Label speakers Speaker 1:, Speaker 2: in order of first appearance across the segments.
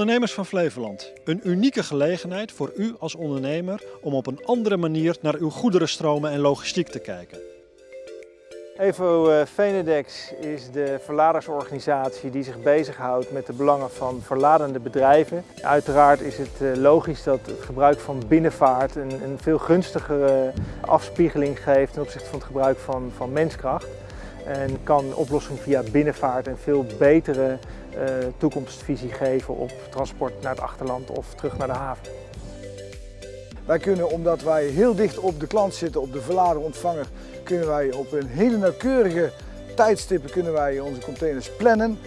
Speaker 1: Ondernemers van Flevoland, een unieke gelegenheid voor u als ondernemer om op een andere manier naar uw goederenstromen en logistiek te kijken.
Speaker 2: Evo eh, Venedex is de verladersorganisatie die zich bezighoudt met de belangen van verladende bedrijven. Uiteraard is het eh, logisch dat het gebruik van binnenvaart een, een veel gunstigere afspiegeling geeft ten opzichte van het gebruik van, van menskracht. En kan oplossing via binnenvaart een veel betere uh, toekomstvisie geven op transport naar het achterland of terug naar de haven.
Speaker 3: Wij kunnen, omdat wij heel dicht op de klant zitten, op de verlader-ontvanger, kunnen wij op een hele nauwkeurige tijdstippen kunnen wij onze containers plannen.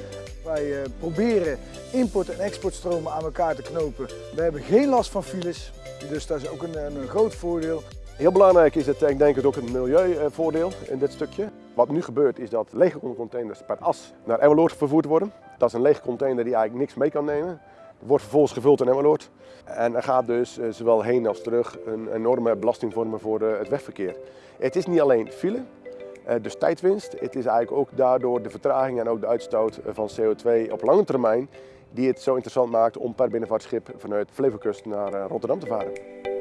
Speaker 3: Wij uh, proberen import- en exportstromen aan elkaar te knopen. We hebben geen last van files, dus dat is ook een, een groot voordeel.
Speaker 4: Heel belangrijk is het, ik denk het ook een milieuvoordeel in dit stukje. Wat nu gebeurt is dat lege containers per as naar Emmeloord vervoerd worden. Dat is een lege container die eigenlijk niks mee kan nemen. Wordt vervolgens gevuld in Emmeloord. En er gaat dus eh, zowel heen als terug een enorme belasting vormen voor eh, het wegverkeer. Het is niet alleen file, eh, dus tijdwinst. Het is eigenlijk ook daardoor de vertraging en ook de uitstoot van CO2 op lange termijn die het zo interessant maakt om per binnenvaartschip vanuit Flevokust naar Rotterdam te varen.